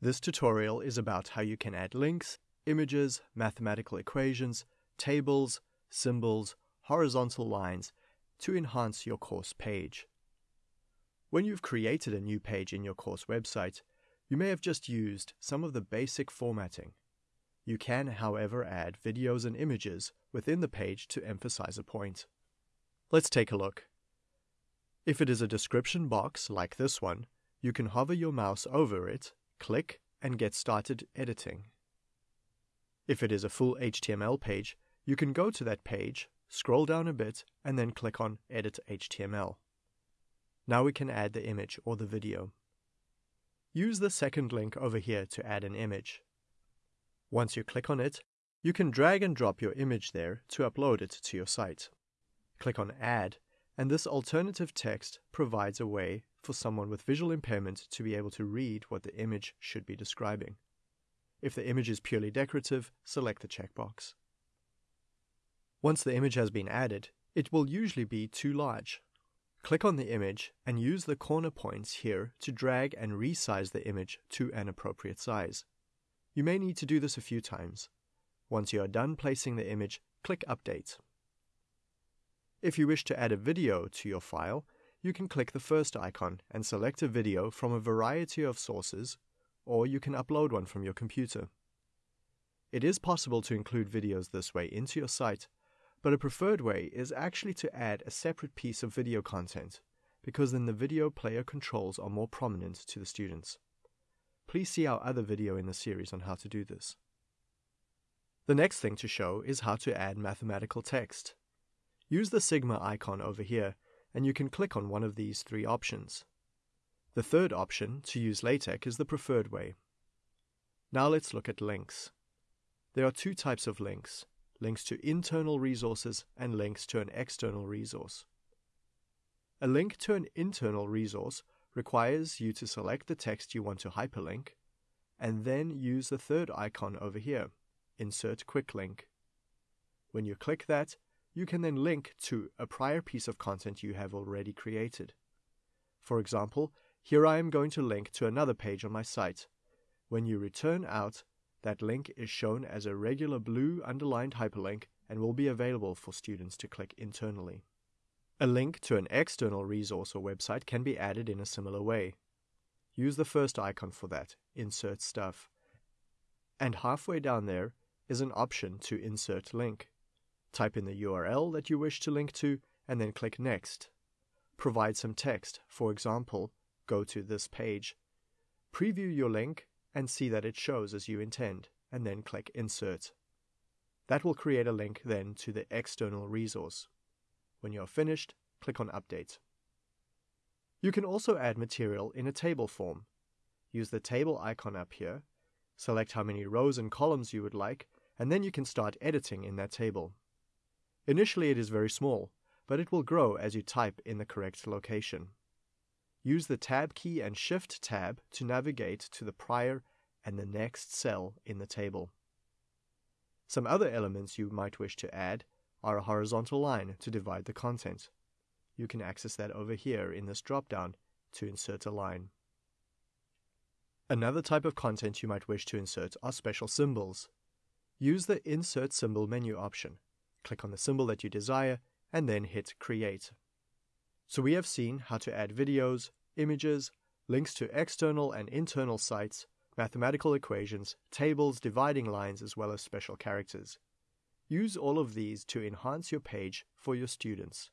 This tutorial is about how you can add links, images, mathematical equations, tables, symbols, horizontal lines to enhance your course page. When you've created a new page in your course website, you may have just used some of the basic formatting. You can, however, add videos and images within the page to emphasize a point. Let's take a look. If it is a description box like this one, you can hover your mouse over it click and get started editing. If it is a full HTML page, you can go to that page, scroll down a bit, and then click on Edit HTML. Now we can add the image or the video. Use the second link over here to add an image. Once you click on it, you can drag and drop your image there to upload it to your site. Click on Add, and this alternative text provides a way for someone with visual impairment to be able to read what the image should be describing. If the image is purely decorative, select the checkbox. Once the image has been added, it will usually be too large. Click on the image and use the corner points here to drag and resize the image to an appropriate size. You may need to do this a few times. Once you are done placing the image, click Update. If you wish to add a video to your file, you can click the first icon and select a video from a variety of sources, or you can upload one from your computer. It is possible to include videos this way into your site, but a preferred way is actually to add a separate piece of video content, because then the video player controls are more prominent to the students. Please see our other video in the series on how to do this. The next thing to show is how to add mathematical text. Use the Sigma icon over here and you can click on one of these three options. The third option, to use LaTeX, is the preferred way. Now let's look at links. There are two types of links, links to internal resources and links to an external resource. A link to an internal resource requires you to select the text you want to hyperlink, and then use the third icon over here, Insert Quick Link. When you click that, you can then link to a prior piece of content you have already created. For example, here I am going to link to another page on my site. When you return out, that link is shown as a regular blue underlined hyperlink and will be available for students to click internally. A link to an external resource or website can be added in a similar way. Use the first icon for that, Insert Stuff. And halfway down there is an option to insert link. Type in the URL that you wish to link to and then click Next. Provide some text, for example, go to this page. Preview your link and see that it shows as you intend, and then click Insert. That will create a link then to the external resource. When you are finished, click on Update. You can also add material in a table form. Use the table icon up here, select how many rows and columns you would like, and then you can start editing in that table. Initially it is very small, but it will grow as you type in the correct location. Use the Tab key and Shift tab to navigate to the prior and the next cell in the table. Some other elements you might wish to add are a horizontal line to divide the content. You can access that over here in this dropdown to insert a line. Another type of content you might wish to insert are special symbols. Use the Insert Symbol menu option click on the symbol that you desire, and then hit Create. So we have seen how to add videos, images, links to external and internal sites, mathematical equations, tables, dividing lines, as well as special characters. Use all of these to enhance your page for your students.